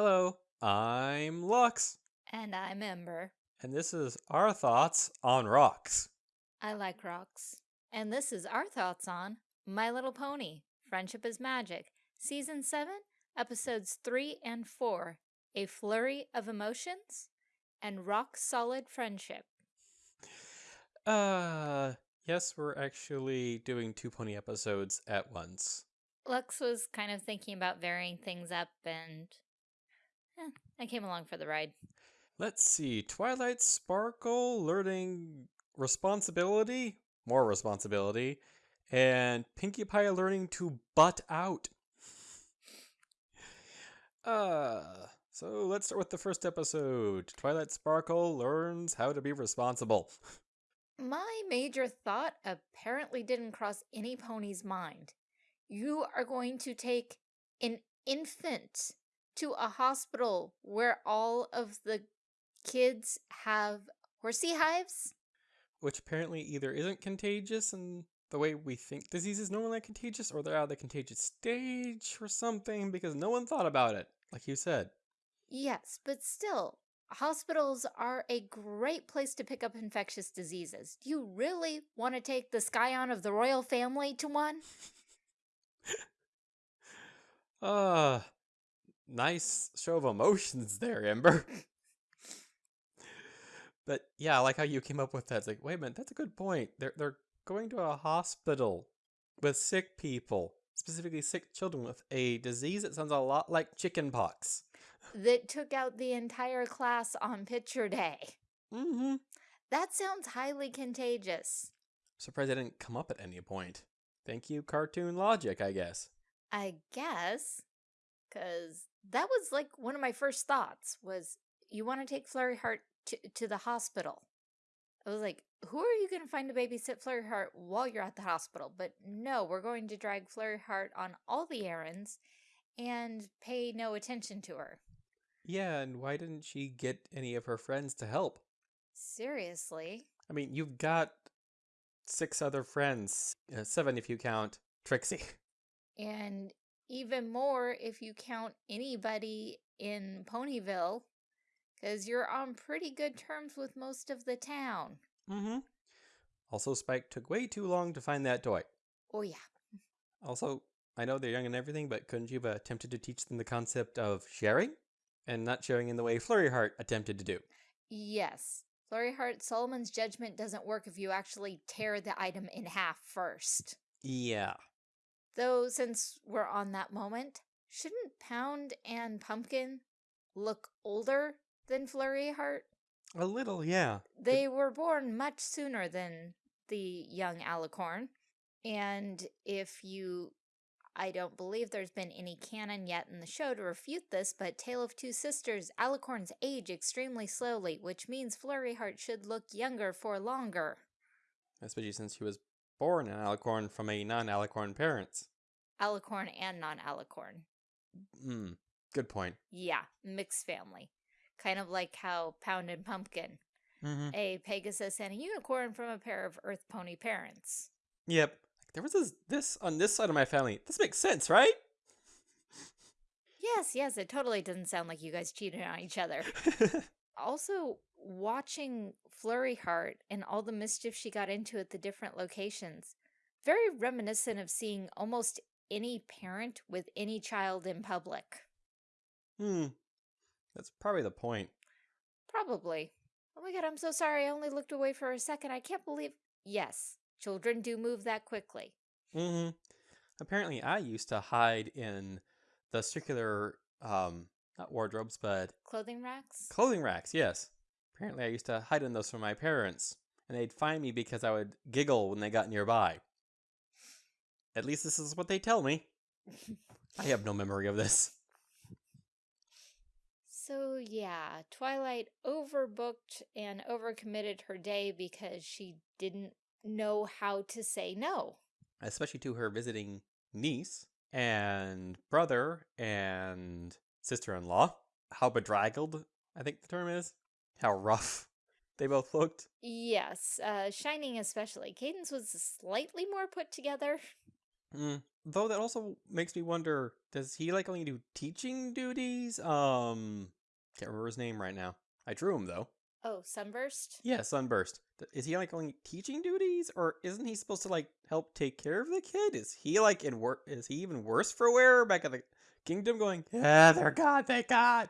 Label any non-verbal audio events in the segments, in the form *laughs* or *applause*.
Hello, I'm Lux, And I'm Ember. and this is our thoughts on rocks. I like rocks. And this is our thoughts on My Little Pony Friendship is Magic, Season 7, Episodes 3 and 4 A Flurry of Emotions and Rock Solid Friendship. Uh, yes, we're actually doing two pony episodes at once. Lux was kind of thinking about varying things up, and eh, I came along for the ride. Let's see, Twilight Sparkle learning responsibility, more responsibility, and Pinkie Pie learning to butt out. Uh, so let's start with the first episode. Twilight Sparkle learns how to be responsible. My major thought apparently didn't cross any pony's mind. You are going to take an infant to a hospital where all of the kids have horsey hives? which apparently either isn't contagious and the way we think diseases normally contagious, or they're out of the contagious stage or something because no one thought about it, like you said. Yes, but still, hospitals are a great place to pick up infectious diseases. Do you really want to take the scion of the royal family to one? Uh, *laughs* nice show of emotions *laughs* there, Ember. but yeah, I like how you came up with that. It's like, wait a minute, that's a good point. They're they're going to a hospital with sick people, specifically sick children with a disease that sounds a lot like chickenpox. that took out the entire class on picture day. Mm-hmm. That sounds highly contagious. Surprised I didn't come up at any point. Thank you, cartoon logic, I guess. I guess, because that was like one of my first thoughts was you want to take Flurry Heart to, to the hospital. I was like, who are you going to find to babysit Flurry Heart while you're at the hospital? But no, we're going to drag Flurry Heart on all the errands and pay no attention to her. Yeah, and why didn't she get any of her friends to help? Seriously? I mean, you've got six other friends, uh, seven if you count Trixie. *laughs* And even more if you count anybody in Ponyville, because you're on pretty good terms with most of the town. Mm-hmm. Also, Spike took way too long to find that toy. Oh, yeah. Also, I know they're young and everything, but couldn't you have attempted to teach them the concept of sharing? And not sharing in the way Flurry Heart attempted to do. Yes. Flurry Heart, Solomon's judgment doesn't work if you actually tear the item in half first. Yeah. Though, since we're on that moment, shouldn't Pound and Pumpkin look older than Flurry Heart? A little, yeah. They were born much sooner than the young Alicorn. And if you, I don't believe there's been any canon yet in the show to refute this, but Tale of Two Sisters, Alicorns age extremely slowly, which means Flurry Heart should look younger for longer. Especially since he was born an alicorn from a non-alicorn parents. Alicorn and non-Alicorn. Hmm. Good point. Yeah, mixed family. Kind of like how Pound and Pumpkin, Mm-hmm. a Pegasus and a Unicorn from a pair of Earth Pony parents. Yep. There was this, this on this side of my family. This makes sense, right? Yes, yes, it totally doesn't sound like you guys cheated on each other. *laughs* also watching Flurry Heart and all the mischief she got into at the different locations, very reminiscent of seeing almost any parent with any child in public. hmm. That's probably the point. Probably. Oh my god, I'm so sorry. I only looked away for a second. I can't believe. Yes, children do move that quickly. Mm-hmm. Apparently, I used to hide in the circular, um, not wardrobes, but Clothing racks? clothing racks. Yes. Apparently, I used to hide in those from my parents, and they'd find me because I would giggle when they got nearby. At least this is what they tell me. I have no memory of this. So, yeah, Twilight overbooked and overcommitted her day because she didn't know how to say no. especially to her visiting niece and brother and sister-in-law. How bedraggled, I think the term is. How rough *laughs* they both looked. Yes, uh, Shining especially. Cadance was slightly more put together. Mm, Though that also makes me wonder, does he like only do teaching duties? Um, can't remember his name right now. I drew him though. Oh, Sunburst? Yeah, Sunburst. Is he like only teaching duties, or isn't he supposed to like help take care of the kid? Is he like in work? Is he even worse for wear back at the kingdom? Going, yeah, they're God, thank God.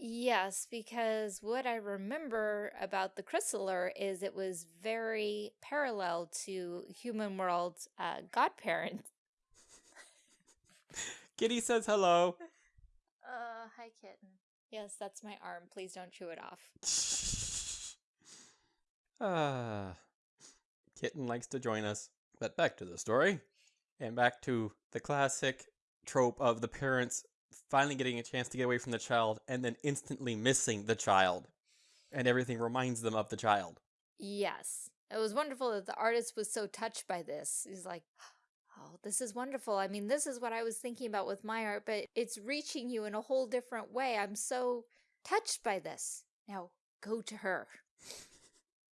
Yes, because what I remember about the Crystalling is it was very parallel to Human World's uh, godparent. *laughs* Kitty says hello. *laughs* Uh, hi, kitten. Yes, that's my arm. Please don't chew it off. *laughs* Ah, Kitten likes to join us. But back to the story, and back to the classic trope of the parents finally getting a chance to get away from the child and then instantly missing the child, and everything reminds them of the child. Yes. It was wonderful that the artist was so touched by this. He's like, oh, this is wonderful. I mean, this is what I was thinking about with my art, but it's reaching you in a whole different way. I'm so touched by this. Now, go to her.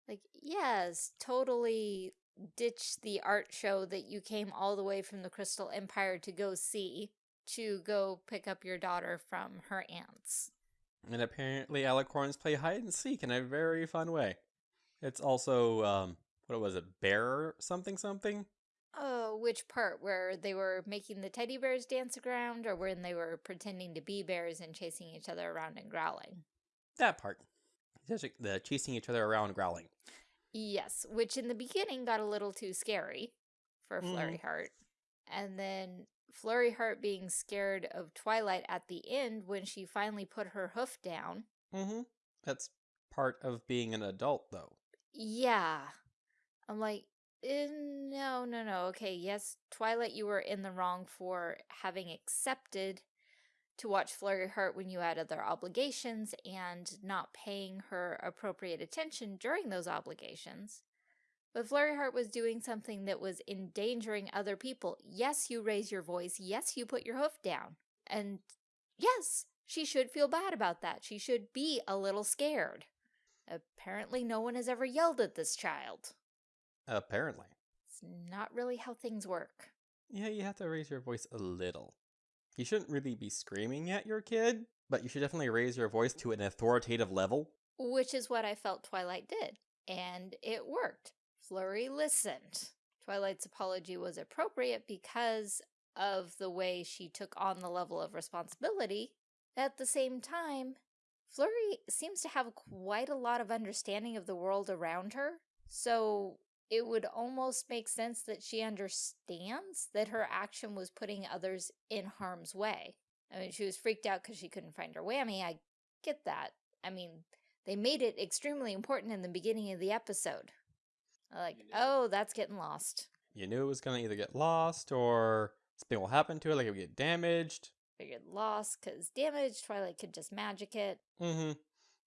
Like, yes, totally ditch the art show that you came all the way from the Crystal Empire to go see to go pick up your daughter from her aunts. And apparently, alicorns play hide and seek in a very fun way. It's also, um, what was it, bear something something? Oh, which part? Where they were making the teddy bears dance around, or when they were pretending to be bears and chasing each other around and growling? That part. The chasing each other around growling. Yes, which in the beginning got a little too scary for. Flurry Heart. And then Flurry Heart being scared of Twilight at the end when she finally put her hoof down. Mm-hmm. That's part of being an adult, though. Yeah. I'm like, eh, no, no, no. Okay, yes, Twilight, you were in the wrong for having accepted to watch Flurry Heart when you had other obligations and not paying her appropriate attention during those obligations. But Flurry Heart was doing something that was endangering other people. Yes, you raise your voice. Yes, you put your hoof down. And yes, she should feel bad about that. She should be a little scared. Apparently, no one has ever yelled at this child. Apparently. It's not really how things work. Yeah, you have to raise your voice a little. You shouldn't really be screaming at your kid, but you should definitely raise your voice to an authoritative level. Which is what I felt Twilight did. And it worked. Flurry listened. Twilight's apology was appropriate because of the way she took on the level of responsibility. At the same time, Flurry seems to have quite a lot of understanding of the world around her. So it would almost make sense that she understands that her action was putting others in harm's way. I mean, she was freaked out because she couldn't find her whammy. I get that. I mean, they made it extremely important in the beginning of the episode. Like, oh, that's getting lost. You knew it was gonna either get lost or something will happen to it, like it would get damaged. Figured lost because damage, Twilight could just magic it. Mm-hmm.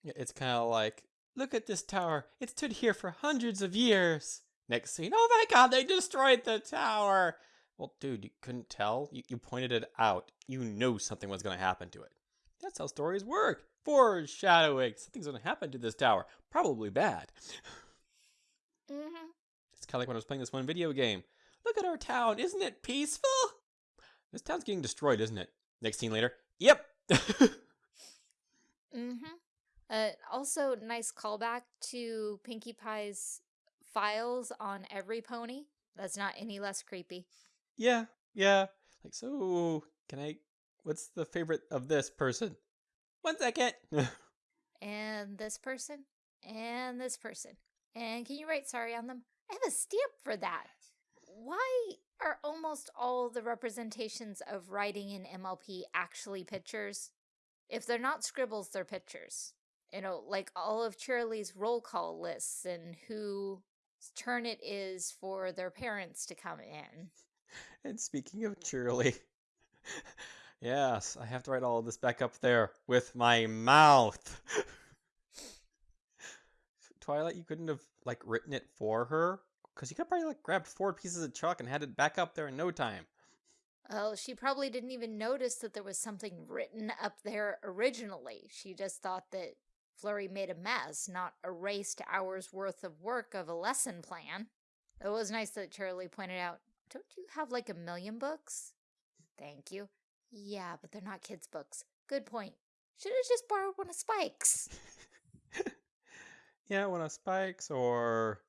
Yeah, it's kind of like, look at this tower. It stood here for hundreds of years. Next scene, oh my god, they destroyed the tower. Well, dude, you couldn't tell. You, you pointed it out. You knew something was going to happen to it. That's how stories work. Foreshadowing. Something's going to happen to this tower. Probably bad. *laughs* Mm-hmm. It's kind of like when I was playing this one video game. Look at our town. Isn't it peaceful? This town's getting destroyed, isn't it? Next scene later. Yep. *laughs* Mm-hmm. Uh, also, nice callback to Pinkie Pie's files on every pony. That's not any less creepy. yeah. Yeah. Like, so, can I. What's the favorite of this person? One second. *laughs* And this person, and this person. And can you write sorry on them? I have a stamp for that. Why are almost all the representations of writing in MLP actually pictures? If they're not scribbles, they're pictures. You know, like all of Cheerilee's roll call lists and whose turn it is for their parents to come in. and speaking of Cheerilee. *laughs* yes, I have to write all of this back up there with my mouth. *laughs* Twilight, you couldn't have like written it for her because you could probably like grabbed four pieces of chalk and had it back up there in no time. Well, she probably didn't even notice that there was something written up there originally. She just thought that Flurry made a mess, not erased hours worth of work of a lesson plan. It was nice that Cheerilee pointed out, don't you have like a million books? Thank you. Yeah, but they're not kids' books. Good point. Should have just borrowed one of Spike's. *laughs* yeah, one of Spike's, or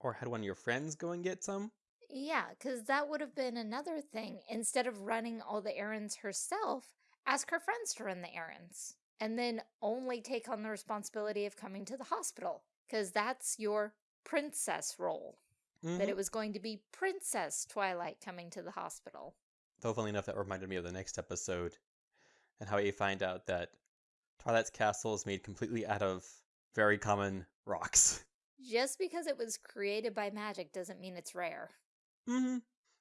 or had one of your friends go and get some. Yeah, because that would have been another thing. Instead of running all the errands herself, ask her friends to run the errands. And then only take on the responsibility of coming to the hospital. Because that's your princess role. Mm -hmm. That it mm-hmm. was going to be Princess Twilight coming to the hospital. Though, funny enough, that reminded me of the next episode and how you find out that Twilight's castle is made completely out of very common rocks. *laughs* Just because it was created by magic doesn't mean it's rare. Mm-hmm.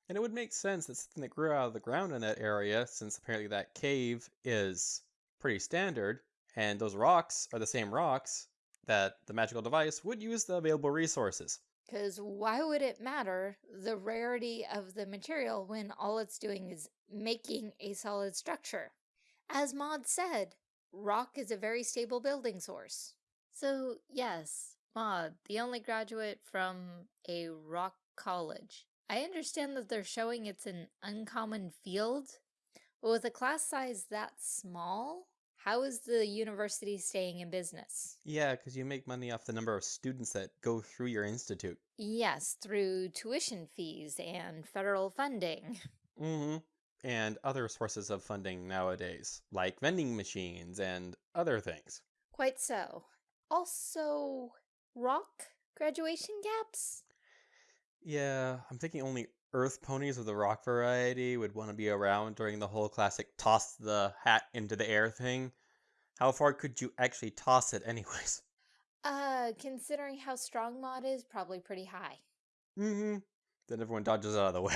And it would make sense that something that grew out of the ground in that area, since apparently that cave is pretty standard, and those rocks are the same rocks, that the magical device would use the available resources. Because why would it matter the rarity of the material when all it's doing is making a solid structure? As Maud said, rock is a very stable building source. So yes, Maud, the only graduate from a rock college. I understand that they're showing it's an uncommon field, but with a class size that small, how is the university staying in business? Yeah, because you make money off the number of students that go through your institute. Yes, through tuition fees and federal funding. *laughs* Mm-hmm. And other sources of funding nowadays, like vending machines and other things. Quite so. Also, rock graduation gaps? Yeah, I'm thinking only earth ponies of the rock variety would want to be around during the whole classic toss the hat into the air thing. How far could you actually toss it *laughs* anyways? Uh, considering how strong Maud is, probably pretty high. Mm-hmm. Then everyone dodges out of the way.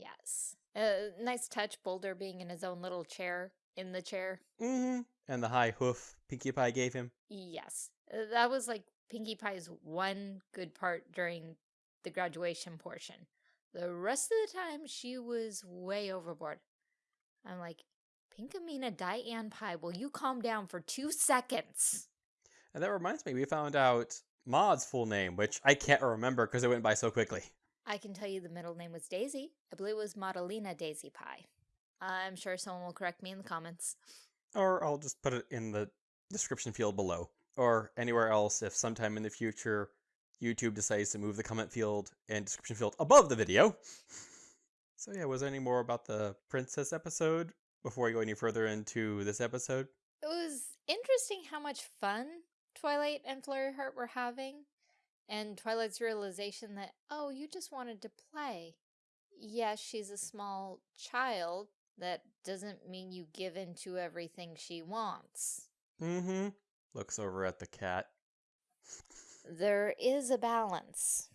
Yes. Uh, nice touch, Boulder being in his own little chair, in the chair. Mm-hmm. And the high hoof Pinkie Pie gave him. Yes. Uh, that was like Pinkie Pie's one good part during the graduation portion. The rest of the time, she was way overboard. I'm like, Pinkamena Diane Pie, will you calm down for two seconds? And that reminds me, we found out Maud's full name, which I can't remember because it went by so quickly. I can tell you the middle name was Daisy. I believe it was Maudalena Daisy Pie. I'm sure someone will correct me in the comments. Or I'll just put it in the description field below. Or anywhere else if sometime in the future YouTube decides to move the comment field and description field above the video. So yeah, was there any more about the princess episode before we go any further into this episode? It was interesting how much fun Twilight and Flurry Heart were having, and Twilight's realization that, oh, you just wanted to play. Yes, she's a small child. That doesn't mean you give in to everything she wants. Mm-hmm. Looks over at the cat *laughs* there is a balance,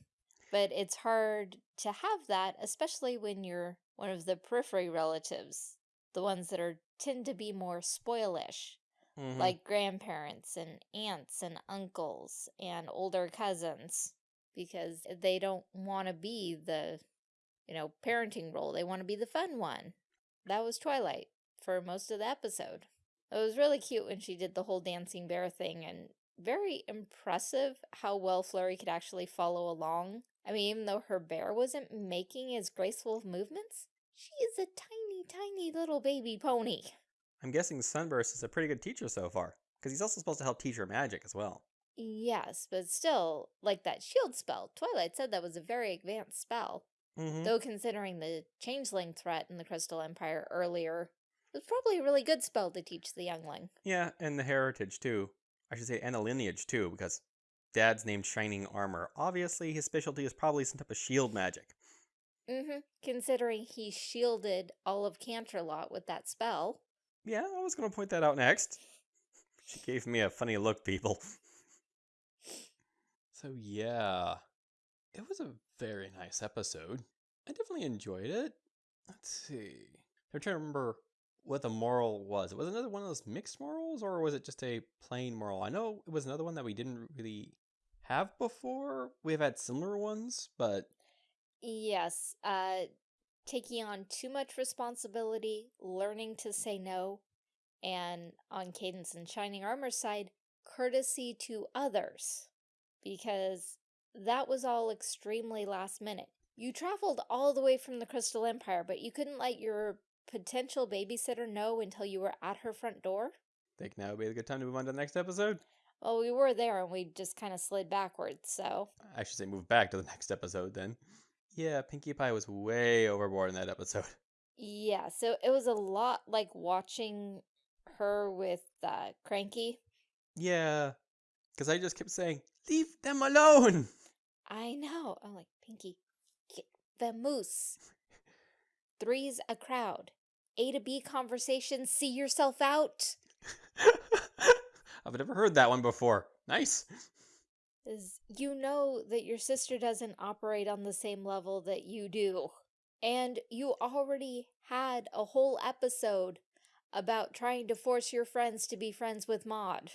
but it's hard to have that, especially when you're one of the periphery relatives, the ones that are tend to be more spoilish, mm -hmm. like grandparents and aunts and uncles and older cousins, because they don't want to be the, you know, parenting role. They want to be the fun one. That was Twilight for most of the episode. It was really cute when she did the whole dancing bear thing and very impressive how well Flurry could actually follow along. I mean, even though her bear wasn't making as graceful movements, she is a tiny, tiny little baby pony. I'm guessing Sunburst is a pretty good teacher so far, because he's also supposed to help teach her magic as well. Yes, but still, like that shield spell, Twilight said that was a very advanced spell. Mm -hmm. Though considering the changeling threat in the Crystal Empire earlier, it was probably a really good spell to teach the youngling. Yeah, and the heritage too. I should say, and a lineage too, because Dad's named Shining Armor. Obviously, his specialty is probably some type of shield magic. Mm-hmm. Considering he shielded all of Canterlot with that spell. Yeah, I was going to point that out next. *laughs* She gave me a funny look, people. *laughs* so, yeah. It was a very nice episode. I definitely enjoyed it. Let's see. I'm trying to remember what the moral was. It was another one of those mixed morals, or was it just a plain moral? I know it was another one that we didn't really have before. We've had similar ones, but yes, uh, taking on too much responsibility, learning to say no, and on Cadance and Shining Armor side, courtesy to others, because that was all extremely last minute. You traveled all the way from the Crystal Empire, but you couldn't let your potential babysitter know until you were at her front door? Think now would be a good time to move on to the next episode? Well, we were there and we just kind of slid backwards, so. I should say move back to the *laughs* next episode then. Yeah, Pinkie Pie was way overboard in that episode. *laughs* Yeah, so it was a lot like watching her with uh, Cranky. Yeah, because I just kept saying, leave them alone! *laughs* I know. I'm like, Pinkie, get the moose. Three's a crowd. A to B conversation, see yourself out. *laughs* I've never heard that one before. Nice. Is you know that your sister doesn't operate on the same level that you do. And you already had a whole episode about trying to force your friends to be friends with Maud.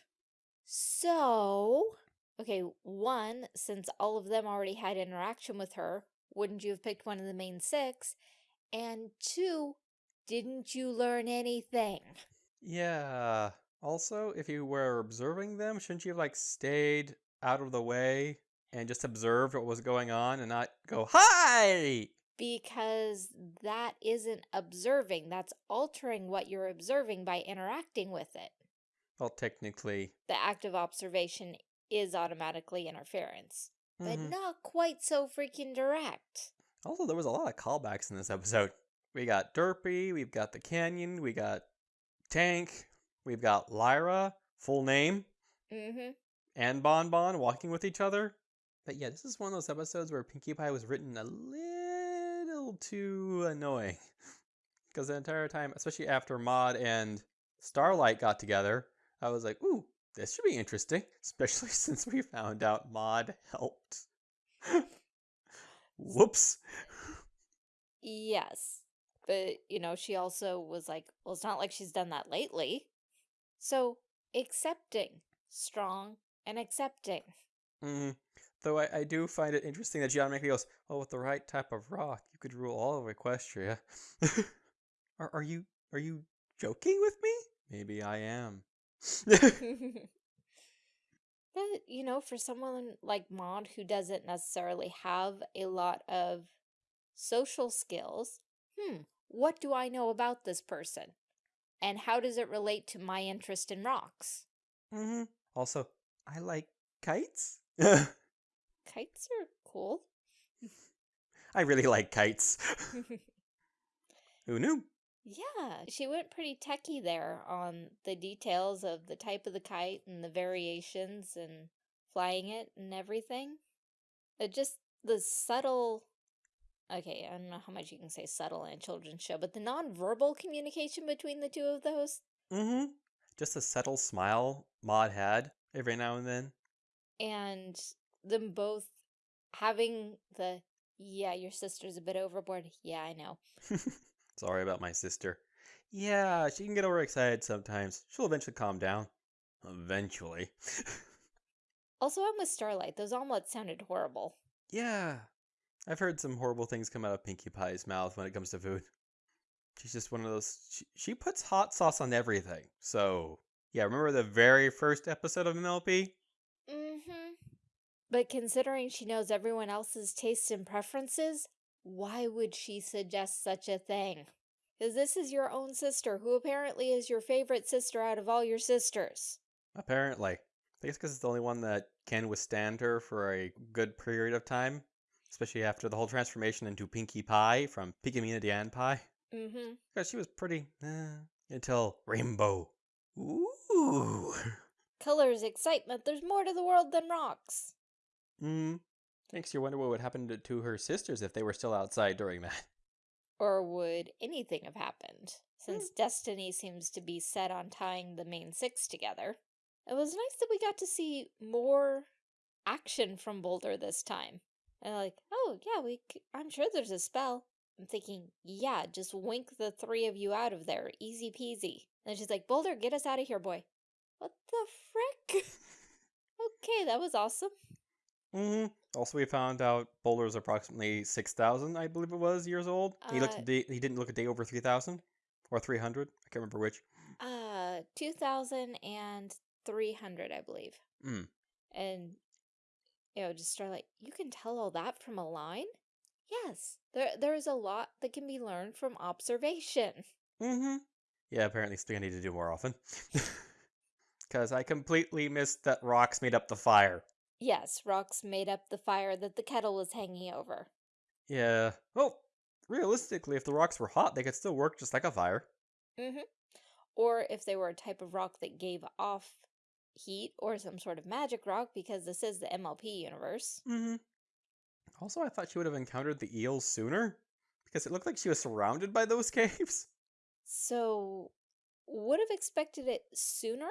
So, okay, one, since all of them already had interaction with her, wouldn't you have picked one of the main six? And two, didn't you learn anything? Yeah. Also, if you were observing them, shouldn't you have like stayed out of the way and just observed what was going on and not go, Hi! Because that isn't observing, that's altering what you're observing by interacting with it. Well, technically. The act of observation is automatically interference, but mhm. not quite so freaking direct. Also, there was a lot of callbacks in this episode. We got Derpy, we've got the Canyon, we got Tank, we've got Lyra, full name, Mm-hmm. and Bon Bon walking with each other. But yeah, this is one of those episodes where Pinkie Pie was written a little too annoying. Because the entire time, especially after Maud and Starlight got together, I was like, ooh, this should be interesting. *laughs* Especially since we found out Maud helped. *laughs* Whoops. Yes. But, you know, she also was like, well, it's not like she's done that lately. So, accepting. Strong and accepting. Mm. Though I, I do find it interesting that she automatically goes, "Oh, with the right type of rock, you could rule all of Equestria." *laughs* are, are you are you joking with me? Maybe I am. *laughs* *laughs* but, you know, for someone like Maud who doesn't necessarily have a lot of social skills, hmm, what do I know about this person? And how does it relate to my interest in rocks? Mm -hmm. Also, I like kites. *laughs* Kites are cool. I really like kites. Who knew? Yeah, she went pretty techie there on the details of the type of the kite and the variations and flying it and everything. It just the subtle okay, I don't know how much you can say subtle in a children's show, but the nonverbal communication between the two of those. Mm-hmm. Just a subtle smile Maud had every now and then. And them both having the yeah, your sister's a bit overboard. Yeah, I know. *laughs* Sorry about my sister. Yeah, she can get overexcited sometimes. She'll eventually calm down. Eventually. *laughs* Also, I'm with Starlight. Those omelets sounded horrible. yeah. I've heard some horrible things come out of Pinkie Pie's mouth when it comes to food. She's just one of those. She, she puts hot sauce on everything. So, yeah, remember the very first episode of MLP? Mm-hmm. But considering she knows everyone else's tastes and preferences, why would she suggest such a thing? Because this is your own sister, who apparently is your favorite sister out of all your sisters. Apparently. I guess because it's the only one that can withstand her for a good period of time. Especially after the whole transformation into Pinkie Pie from Pinkamena Diane Pie. Mm-hmm. Because she was pretty. Eh, until Rainbow. Ooh. *laughs* Colors, excitement, there's more to the world than rocks. Mm. Makes you wonder what would happen to, to her sisters if they were still outside during that. Or would anything have happened, since Destiny seems to be set on tying the main six together. It was nice that we got to see more action from Boulder this time. And like, oh yeah, we. C- I'm sure there's a spell. I'm thinking, yeah, just wink the three of you out of there, easy peasy. And she's like, Boulder, get us out of here, boy. What the frick? *laughs* okay, that was awesome. hmm Also, we found out Boulder's approximately 6,000, I believe it was, years old. he looked Uh, day, he didn't look a day over 3,000 or 300. I can't remember which. Uh, 2,300, I believe. Mm. And, you know, just start like, you can tell all that from a line? Yes, there there is a lot that can be learned from observation. Mm-hmm. Yeah, apparently something I need to do more often. *laughs* *laughs* Because I completely missed that rocks made up the fire. Yes, rocks made up the fire that the kettle was hanging over. Yeah. Well, realistically, if the rocks were hot, they could still work just like a fire. Mm-hmm. Or if they were a type of rock that gave off heat or some sort of magic rock, because this is the MLP universe. Mm-hmm. Also, I thought she would have encountered the eels sooner. Because it looked like she was surrounded by those *laughs* caves. So, would have expected it sooner?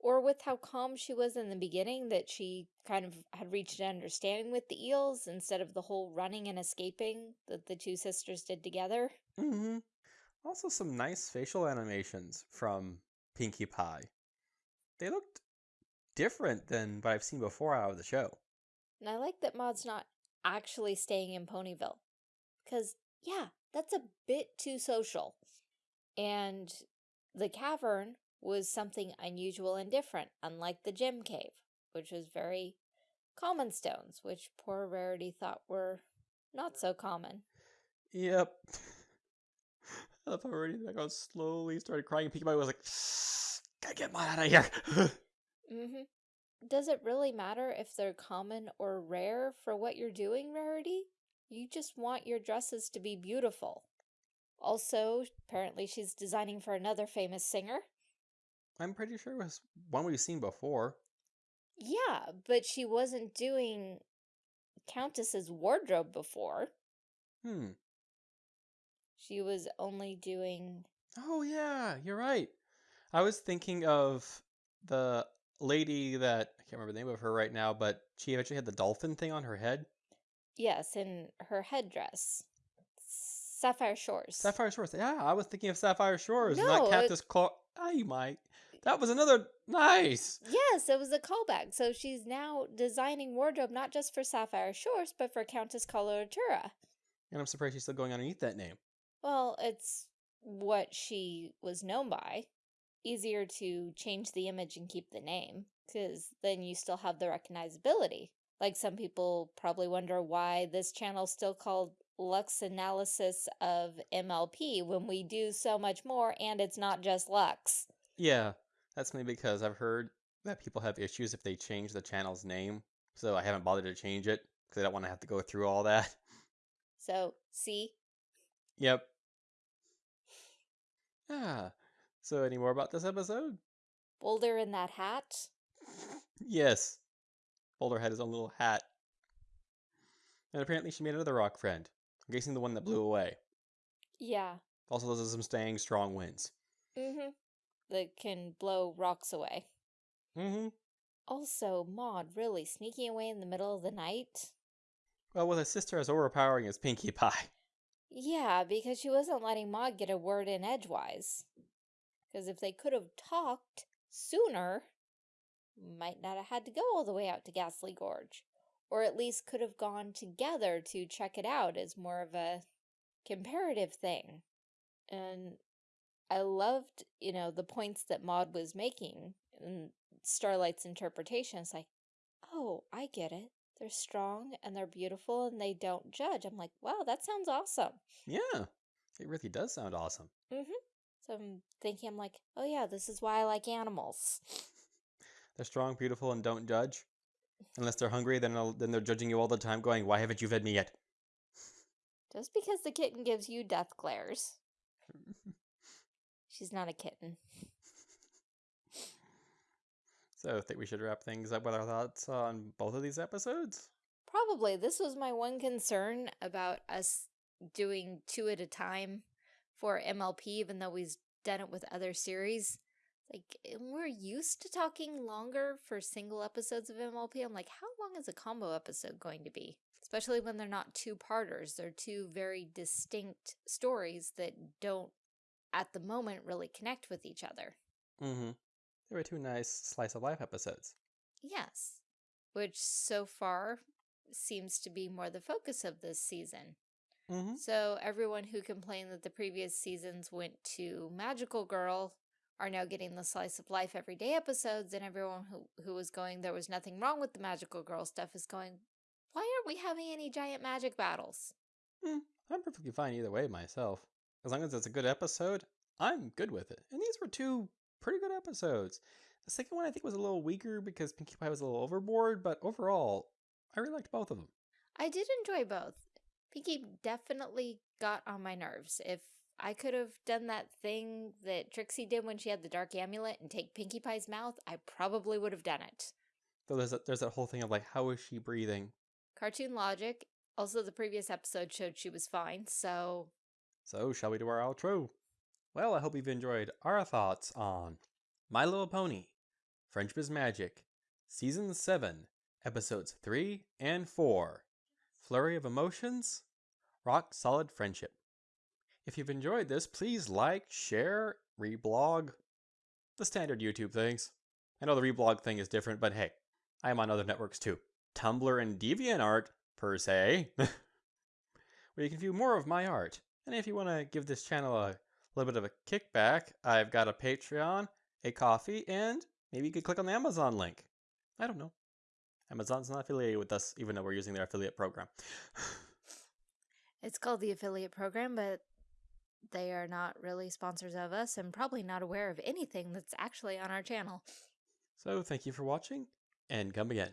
Or with how calm she was in the beginning, that she kind of had reached an understanding with the eels instead of the whole running and escaping that the two sisters did together. Mm-hmm. Also, some nice facial animations from Pinkie Pie. They looked different than what I've seen before out of the show. And I like that Maud's not actually staying in Ponyville. Because, yeah, that's a bit too social. And the cavern was something unusual and different, unlike the gem cave, which was very common stones, which poor Rarity thought were not so common. Yep. *laughs* I love how already like I slowly started crying Pie was like, gotta get mine out of here. *laughs* hmm Does it really matter if they're common or rare for what you're doing, Rarity? You just want your dresses to be beautiful. Also, apparently she's designing for another famous singer. I'm pretty sure it was one we've seen before. Yeah, but she wasn't doing Countess's wardrobe before. Hmm. She was only doing. Oh yeah, you're right. I was thinking of the lady that I can't remember the name of her right now, but she actually had the dolphin thing on her head. Yes, in her headdress. Sapphire Shores. Sapphire Shores. Yeah, I was thinking of Sapphire Shores, No, not it- Cactus Claw. I might. That was another nice. Yes, it was a callback. So she's now designing wardrobe not just for Sapphire Shores, but for Countess Coloratura. And I'm surprised she's still going underneath that name. Well, it's what she was known by. Easier to change the image and keep the name, because then you still have the recognizability. Like some people probably wonder why this channel's still called Lux Analysis of MLP when we do so much more and it's not just Lux. Yeah, that's maybe because I've heard that people have issues if they change the channel's name. So I haven't bothered to change it because I don't want to have to go through all that. So, see? Yep. Ah. So any more about this episode? Boulder in that hat? Yes. Boulder had his own little hat. And apparently she made another rock friend. I'm guessing the one that blew away. Yeah. Also, those are some staying strong winds. Mm-hmm. That can blow rocks away. Mm-hmm. Also, Maud really sneaking away in the middle of the night. Well, with a sister as overpowering as Pinkie Pie. *laughs* Yeah, because she wasn't letting Maud get a word in edgewise. Because if they could have talked sooner, might not have had to go all the way out to Ghastly Gorge. Or at least could have gone together to check it out as more of a comparative thing. And I loved, you know, the points that Maud was making and Starlight's interpretation. It's like, oh, I get it. They're strong and they're beautiful and they don't judge. I'm like, wow, that sounds awesome. Yeah. It really does sound awesome. Mm-hmm. So I'm thinking, I'm like, oh yeah, this is why I like animals. *laughs* They're strong, beautiful, and don't judge. Unless they're hungry, then they'll- then they're judging you all the time, going, "Why haven't you fed me yet?" Just because the kitten gives you death glares. *laughs* She's not a kitten. So I think we should wrap things up with our thoughts on both of these episodes. Probably. This was my one concern about us doing two at a time for MLP, even though we've done it with other series. Like, we're used to talking longer for single episodes of MLP. I'm like, how long is a combo episode going to be? Especially when they're not two parters. They're two very distinct stories that don't, at the moment, really connect with each other. Mm-hmm. They were two nice slice of life episodes. Yes. Which so far seems to be more the focus of this season. Mm-hmm. So everyone who complained that the previous seasons went to Magical Girl are now getting the slice of life everyday episodes, and everyone who, who was going there was nothing wrong with the Magical Girl stuff is going, why aren't we having any giant magic battles? Hmm, I'm perfectly fine either way myself. As long as it's a good episode, I'm good with it. And these were two pretty good episodes. The second one I think was a little weaker because Pinkie Pie was a little overboard, but overall, I really liked both of them. I did enjoy both. Pinkie definitely got on my nerves. If I could have done that thing that Trixie did when she had the dark amulet and take Pinkie Pie's mouth, I probably would have done it. Though there's a, there's that whole thing of like, how is she breathing? Cartoon logic. Also, the previous episode showed she was fine, so So, shall we do our outro? Well, I hope you've enjoyed our thoughts on My Little Pony, Friendship is Magic, Season 7, Episodes 3 and 4, Flurry of Emotions, Rock Solid Friendship. If you've enjoyed this, please like, share, reblog, the standard YouTube things. I know the reblog thing is different, but hey, I am on other networks too. Tumblr and DeviantArt, per se, *laughs* where you can view more of my art. And if you want to give this channel a little bit of a kickback, I've got a Patreon, a Ko-fi, and maybe you could click on the Amazon link. I don't know. Amazon's not affiliated with us, even though we're using their affiliate program. it's called the affiliate program, but they are not really sponsors of us and probably not aware of anything that's actually on our channel. so thank you for watching, and come again.